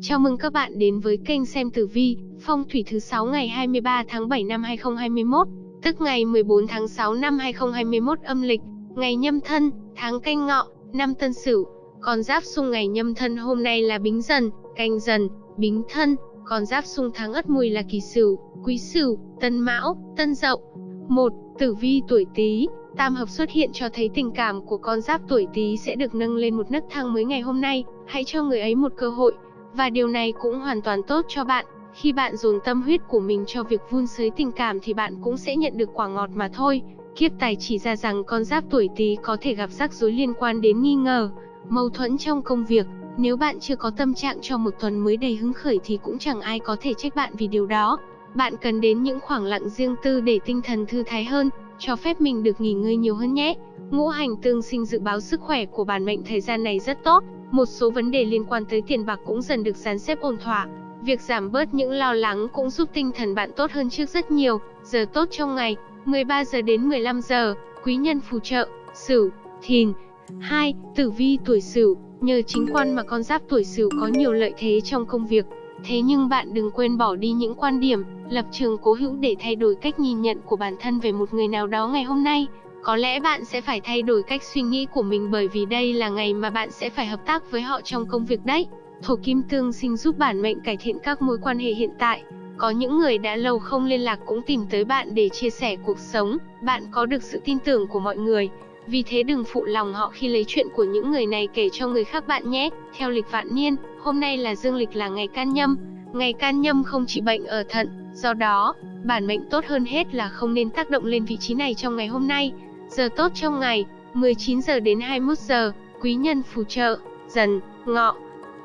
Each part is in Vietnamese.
Chào mừng các bạn đến với kênh xem tử vi, phong thủy thứ 6 ngày 23 tháng 7 năm 2021, tức ngày 14 tháng 6 năm 2021 âm lịch, ngày nhâm thân, tháng canh ngọ, năm tân sửu. Con giáp xung ngày nhâm thân hôm nay là bính dần, canh dần, bính thân, con giáp xung tháng ất mùi là kỳ sửu, quý sửu, tân mão, tân dậu. Một, Tử vi tuổi Tý, tam hợp xuất hiện cho thấy tình cảm của con giáp tuổi Tý sẽ được nâng lên một nấc thang mới ngày hôm nay, hãy cho người ấy một cơ hội. Và điều này cũng hoàn toàn tốt cho bạn, khi bạn dồn tâm huyết của mình cho việc vun sới tình cảm thì bạn cũng sẽ nhận được quả ngọt mà thôi. Kiếp tài chỉ ra rằng con giáp tuổi Tý có thể gặp rắc rối liên quan đến nghi ngờ, mâu thuẫn trong công việc. Nếu bạn chưa có tâm trạng cho một tuần mới đầy hứng khởi thì cũng chẳng ai có thể trách bạn vì điều đó. Bạn cần đến những khoảng lặng riêng tư để tinh thần thư thái hơn, cho phép mình được nghỉ ngơi nhiều hơn nhé. Ngũ hành tương sinh dự báo sức khỏe của bản mệnh thời gian này rất tốt, một số vấn đề liên quan tới tiền bạc cũng dần được dàn xếp ổn thỏa. Việc giảm bớt những lo lắng cũng giúp tinh thần bạn tốt hơn trước rất nhiều. Giờ tốt trong ngày, 13 giờ đến 15 giờ, quý nhân phù trợ, Sửu, Thìn. 2. Tử vi tuổi Sửu, nhờ chính quan mà con giáp tuổi Sửu có nhiều lợi thế trong công việc. Thế nhưng bạn đừng quên bỏ đi những quan điểm, lập trường cố hữu để thay đổi cách nhìn nhận của bản thân về một người nào đó ngày hôm nay. Có lẽ bạn sẽ phải thay đổi cách suy nghĩ của mình bởi vì đây là ngày mà bạn sẽ phải hợp tác với họ trong công việc đấy. Thổ kim tương sinh giúp bản mệnh cải thiện các mối quan hệ hiện tại. Có những người đã lâu không liên lạc cũng tìm tới bạn để chia sẻ cuộc sống, bạn có được sự tin tưởng của mọi người. Vì thế đừng phụ lòng họ khi lấy chuyện của những người này kể cho người khác bạn nhé. Theo lịch vạn niên, hôm nay là dương lịch là ngày can nhâm. Ngày can nhâm không trị bệnh ở thận, do đó, bản mệnh tốt hơn hết là không nên tác động lên vị trí này trong ngày hôm nay. Giờ tốt trong ngày, 19 giờ đến 21 giờ, quý nhân phù trợ, dần, ngọ.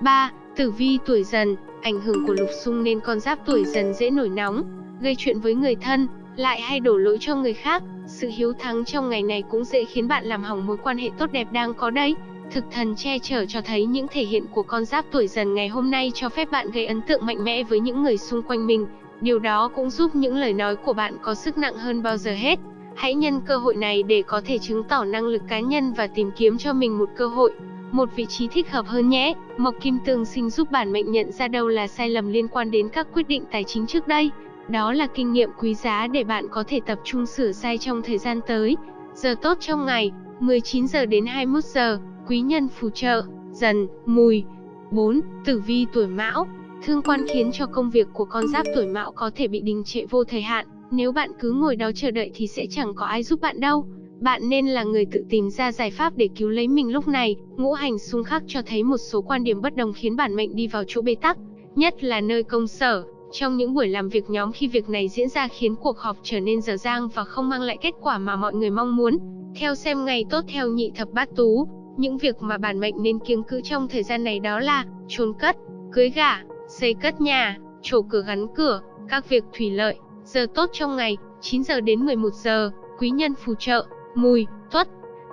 3. Tử vi tuổi dần, ảnh hưởng của lục xung nên con giáp tuổi dần dễ nổi nóng, gây chuyện với người thân, lại hay đổ lỗi cho người khác. Sự hiếu thắng trong ngày này cũng dễ khiến bạn làm hỏng mối quan hệ tốt đẹp đang có đấy. Thực thần che chở cho thấy những thể hiện của con giáp tuổi dần ngày hôm nay cho phép bạn gây ấn tượng mạnh mẽ với những người xung quanh mình. Điều đó cũng giúp những lời nói của bạn có sức nặng hơn bao giờ hết. Hãy nhân cơ hội này để có thể chứng tỏ năng lực cá nhân và tìm kiếm cho mình một cơ hội, một vị trí thích hợp hơn nhé. Mộc Kim Tương sinh giúp bản mệnh nhận ra đâu là sai lầm liên quan đến các quyết định tài chính trước đây. Đó là kinh nghiệm quý giá để bạn có thể tập trung sửa sai trong thời gian tới. Giờ tốt trong ngày, 19 giờ đến 21 giờ, quý nhân phù trợ, dần, mùi. 4. Tử vi tuổi mão Thương quan khiến cho công việc của con giáp tuổi mão có thể bị đình trệ vô thời hạn. Nếu bạn cứ ngồi đó chờ đợi thì sẽ chẳng có ai giúp bạn đâu. Bạn nên là người tự tìm ra giải pháp để cứu lấy mình lúc này. Ngũ hành xung khắc cho thấy một số quan điểm bất đồng khiến bản mệnh đi vào chỗ bế tắc, nhất là nơi công sở. Trong những buổi làm việc nhóm khi việc này diễn ra khiến cuộc họp trở nên dở dang và không mang lại kết quả mà mọi người mong muốn. Theo xem ngày tốt theo nhị thập bát tú, những việc mà bản mệnh nên kiêng cữ trong thời gian này đó là chôn cất, cưới gả, xây cất nhà, trổ cửa gắn cửa, các việc thủy lợi. Giờ tốt trong ngày, 9 giờ đến 11 giờ, quý nhân phù trợ, mùi, tuất.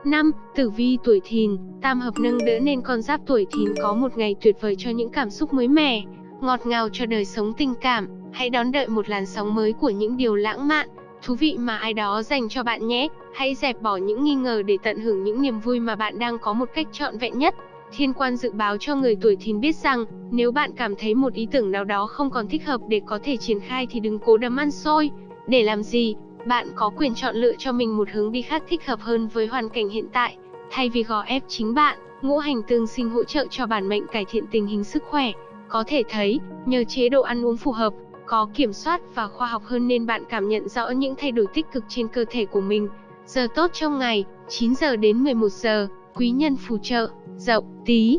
năm Tử vi tuổi thìn, tam hợp nâng đỡ nên con giáp tuổi thìn có một ngày tuyệt vời cho những cảm xúc mới mẻ, ngọt ngào cho đời sống tình cảm. Hãy đón đợi một làn sóng mới của những điều lãng mạn, thú vị mà ai đó dành cho bạn nhé. Hãy dẹp bỏ những nghi ngờ để tận hưởng những niềm vui mà bạn đang có một cách trọn vẹn nhất. Thiên quan dự báo cho người tuổi thìn biết rằng, nếu bạn cảm thấy một ý tưởng nào đó không còn thích hợp để có thể triển khai thì đừng cố đấm ăn xôi. Để làm gì? Bạn có quyền chọn lựa cho mình một hướng đi khác thích hợp hơn với hoàn cảnh hiện tại, thay vì gò ép chính bạn. Ngũ hành tương sinh hỗ trợ cho bản mệnh cải thiện tình hình sức khỏe. Có thể thấy, nhờ chế độ ăn uống phù hợp, có kiểm soát và khoa học hơn nên bạn cảm nhận rõ những thay đổi tích cực trên cơ thể của mình. Giờ tốt trong ngày, 9 giờ đến 11 giờ, quý nhân phù trợ, dậu, tí.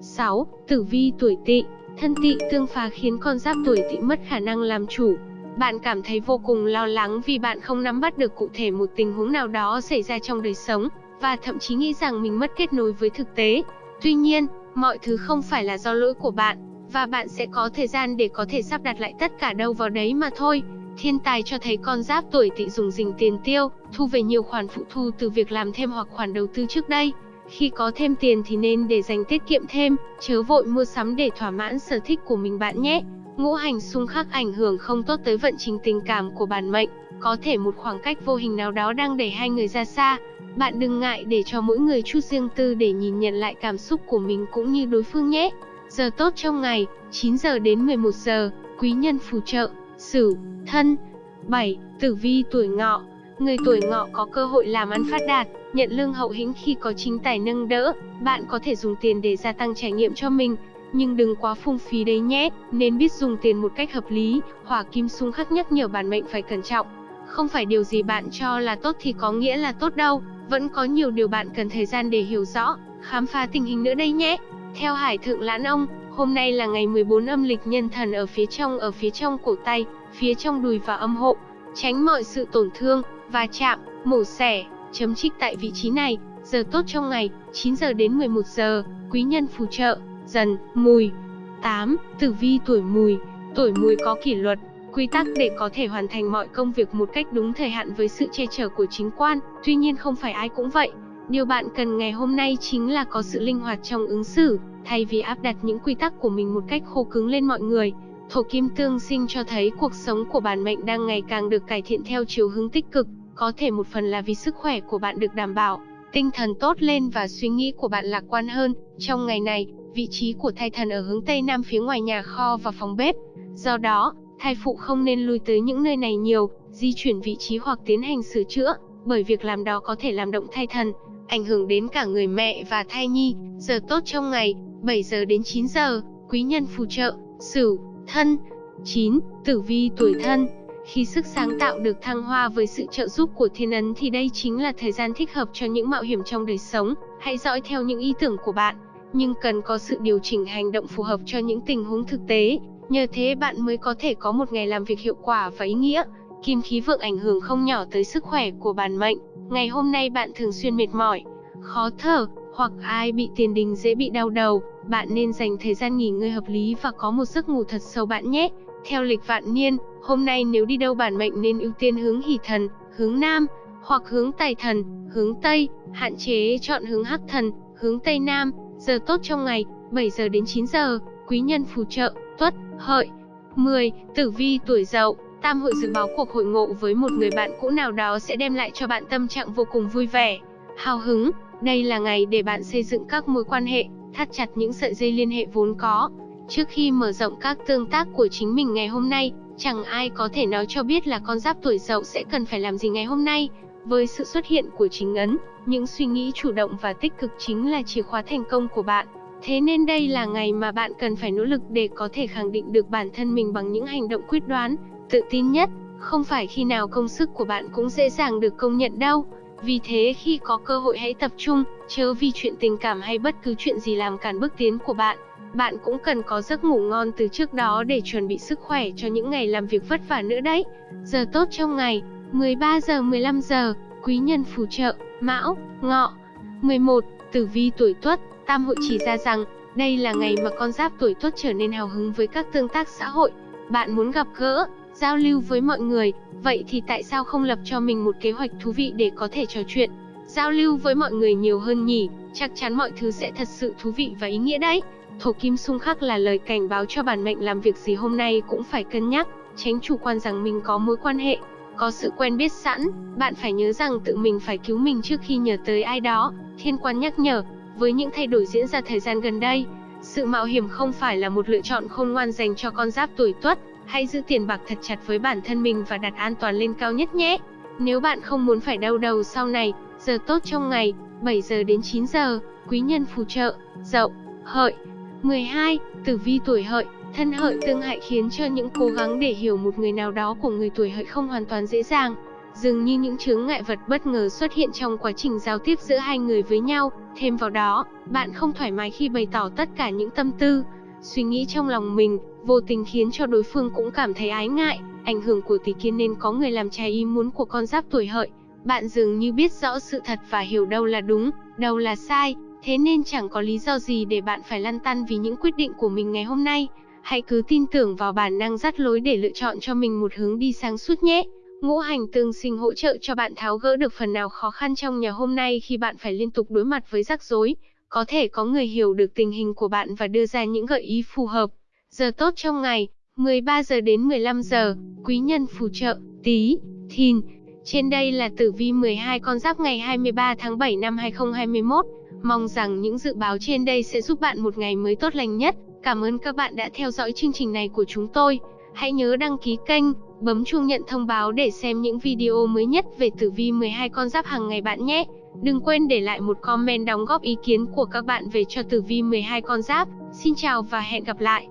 6. Tử vi tuổi tỵ, thân tỵ tương phá khiến con giáp tuổi tỵ mất khả năng làm chủ. Bạn cảm thấy vô cùng lo lắng vì bạn không nắm bắt được cụ thể một tình huống nào đó xảy ra trong đời sống, và thậm chí nghĩ rằng mình mất kết nối với thực tế. Tuy nhiên, mọi thứ không phải là do lỗi của bạn, và bạn sẽ có thời gian để có thể sắp đặt lại tất cả đâu vào đấy mà thôi. Thiên tài cho thấy con giáp tuổi tỵ dùng dình tiền tiêu, thu về nhiều khoản phụ thu từ việc làm thêm hoặc khoản đầu tư trước đây. Khi có thêm tiền thì nên để dành tiết kiệm thêm, chớ vội mua sắm để thỏa mãn sở thích của mình bạn nhé. Ngũ hành xung khắc ảnh hưởng không tốt tới vận trình tình cảm của bản mệnh, có thể một khoảng cách vô hình nào đó đang đẩy hai người ra xa. Bạn đừng ngại để cho mỗi người chút riêng tư để nhìn nhận lại cảm xúc của mình cũng như đối phương nhé. Giờ tốt trong ngày, 9 giờ đến 11 giờ, quý nhân phù trợ, Sửu, Thân. 7. Tử vi tuổi Ngọ. Người tuổi Ngọ có cơ hội làm ăn phát đạt, nhận lương hậu hĩnh khi có chính tài nâng đỡ, bạn có thể dùng tiền để gia tăng trải nghiệm cho mình, nhưng đừng quá phung phí đấy nhé, nên biết dùng tiền một cách hợp lý. Hỏa kim xung khắc nhắc nhở bản mệnh phải cẩn trọng. Không phải điều gì bạn cho là tốt thì có nghĩa là tốt đâu, vẫn có nhiều điều bạn cần thời gian để hiểu rõ, khám phá tình hình nữa đây nhé. Theo Hải Thượng Lãn Ông, hôm nay là ngày 14 âm lịch nhân thần ở phía trong ở phía trong cổ tay, phía trong đùi và âm hộ, tránh mọi sự tổn thương, va chạm, mổ xẻ, chấm trích tại vị trí này. Giờ tốt trong ngày, 9 giờ đến 11 giờ, quý nhân phù trợ, dần, mùi. 8. Tử vi tuổi mùi, tuổi mùi có kỷ luật, quy tắc để có thể hoàn thành mọi công việc một cách đúng thời hạn với sự che chở của chính quan, tuy nhiên không phải ai cũng vậy. Điều bạn cần ngày hôm nay chính là có sự linh hoạt trong ứng xử, thay vì áp đặt những quy tắc của mình một cách khô cứng lên mọi người. Thổ kim tương sinh cho thấy cuộc sống của bản mệnh đang ngày càng được cải thiện theo chiều hướng tích cực, có thể một phần là vì sức khỏe của bạn được đảm bảo, tinh thần tốt lên và suy nghĩ của bạn lạc quan hơn. Trong ngày này, vị trí của thai thần ở hướng tây nam phía ngoài nhà kho và phòng bếp. Do đó, thai phụ không nên lui tới những nơi này nhiều, di chuyển vị trí hoặc tiến hành sửa chữa, bởi việc làm đó có thể làm động thai thần, ảnh hưởng đến cả người mẹ và thai nhi. Giờ tốt trong ngày, 7 giờ đến 9 giờ, quý nhân phù trợ, Sửu, Thân. 9. Tử vi tuổi Thân. Khi sức sáng tạo được thăng hoa với sự trợ giúp của thiên ấn thì đây chính là thời gian thích hợp cho những mạo hiểm trong đời sống. Hãy dõi theo những ý tưởng của bạn, nhưng cần có sự điều chỉnh hành động phù hợp cho những tình huống thực tế. Nhờ thế bạn mới có thể có một ngày làm việc hiệu quả và ý nghĩa. Kim khí vượng ảnh hưởng không nhỏ tới sức khỏe của bản mệnh. Ngày hôm nay bạn thường xuyên mệt mỏi, khó thở, hoặc ai bị tiền đình dễ bị đau đầu, bạn nên dành thời gian nghỉ ngơi hợp lý và có một giấc ngủ thật sâu bạn nhé. Theo lịch vạn niên, hôm nay nếu đi đâu bản mệnh nên ưu tiên hướng hỷ thần, hướng nam, hoặc hướng tài thần, hướng tây, hạn chế chọn hướng hắc thần, hướng tây nam. Giờ tốt trong ngày, 7 giờ đến 9 giờ, quý nhân phù trợ, tuất, hợi. 10. Tử vi tuổi dậu, Tam hội dự báo cuộc hội ngộ với một người bạn cũ nào đó sẽ đem lại cho bạn tâm trạng vô cùng vui vẻ, hào hứng. Đây là ngày để bạn xây dựng các mối quan hệ, thắt chặt những sợi dây liên hệ vốn có. Trước khi mở rộng các tương tác của chính mình ngày hôm nay, chẳng ai có thể nói cho biết là con giáp tuổi dậu sẽ cần phải làm gì ngày hôm nay. Với sự xuất hiện của chính ấn, những suy nghĩ chủ động và tích cực chính là chìa khóa thành công của bạn. Thế nên đây là ngày mà bạn cần phải nỗ lực để có thể khẳng định được bản thân mình bằng những hành động quyết đoán, tự tin nhất. Không phải khi nào công sức của bạn cũng dễ dàng được công nhận đâu. Vì thế khi có cơ hội hãy tập trung, chớ vì chuyện tình cảm hay bất cứ chuyện gì làm cản bước tiến của bạn. Bạn cũng cần có giấc ngủ ngon từ trước đó để chuẩn bị sức khỏe cho những ngày làm việc vất vả nữa đấy. Giờ tốt trong ngày, 13 giờ 15 giờ, quý nhân phù trợ, Mão, Ngọ. 11. Tử vi tuổi Tuất, Tam hội chỉ ra rằng, đây là ngày mà con giáp tuổi Tuất trở nên hào hứng với các tương tác xã hội. Bạn muốn gặp gỡ, giao lưu với mọi người, vậy thì tại sao không lập cho mình một kế hoạch thú vị để có thể trò chuyện, giao lưu với mọi người nhiều hơn nhỉ? Chắc chắn mọi thứ sẽ thật sự thú vị và ý nghĩa đấy. Thổ kim xung khắc là lời cảnh báo cho bản mệnh làm việc gì hôm nay cũng phải cân nhắc, tránh chủ quan rằng mình có mối quan hệ, có sự quen biết sẵn, bạn phải nhớ rằng tự mình phải cứu mình trước khi nhờ tới ai đó. Thiên quan nhắc nhở, với những thay đổi diễn ra thời gian gần đây, sự mạo hiểm không phải là một lựa chọn khôn ngoan dành cho con giáp tuổi tuất, hãy giữ tiền bạc thật chặt với bản thân mình và đặt an toàn lên cao nhất nhé. Nếu bạn không muốn phải đau đầu sau này, giờ tốt trong ngày, 7 giờ đến 9 giờ, quý nhân phù trợ, dậu, hợi. 12. Tử vi tuổi hợi, thân hợi tương hại khiến cho những cố gắng để hiểu một người nào đó của người tuổi hợi không hoàn toàn dễ dàng. Dường như những chướng ngại vật bất ngờ xuất hiện trong quá trình giao tiếp giữa hai người với nhau, thêm vào đó, bạn không thoải mái khi bày tỏ tất cả những tâm tư, suy nghĩ trong lòng mình, vô tình khiến cho đối phương cũng cảm thấy ái ngại, ảnh hưởng của tỷ kiến nên có người làm trái ý muốn của con giáp tuổi hợi. Bạn dường như biết rõ sự thật và hiểu đâu là đúng, đâu là sai, thế nên chẳng có lý do gì để bạn phải lăn tăn vì những quyết định của mình ngày hôm nay. Hãy cứ tin tưởng vào bản năng dắt lối để lựa chọn cho mình một hướng đi sáng suốt nhé. Ngũ hành tương sinh hỗ trợ cho bạn tháo gỡ được phần nào khó khăn trong nhà hôm nay khi bạn phải liên tục đối mặt với rắc rối. Có thể có người hiểu được tình hình của bạn và đưa ra những gợi ý phù hợp. Giờ tốt trong ngày, 13 giờ đến 15 giờ, quý nhân phù trợ, tí, thìn. Trên đây là tử vi 12 con giáp ngày 23 tháng 7 năm 2021. Mong rằng những dự báo trên đây sẽ giúp bạn một ngày mới tốt lành nhất. Cảm ơn các bạn đã theo dõi chương trình này của chúng tôi. Hãy nhớ đăng ký kênh, bấm chuông nhận thông báo để xem những video mới nhất về tử vi 12 con giáp hàng ngày bạn nhé. Đừng quên để lại một comment đóng góp ý kiến của các bạn về cho tử vi 12 con giáp. Xin chào và hẹn gặp lại.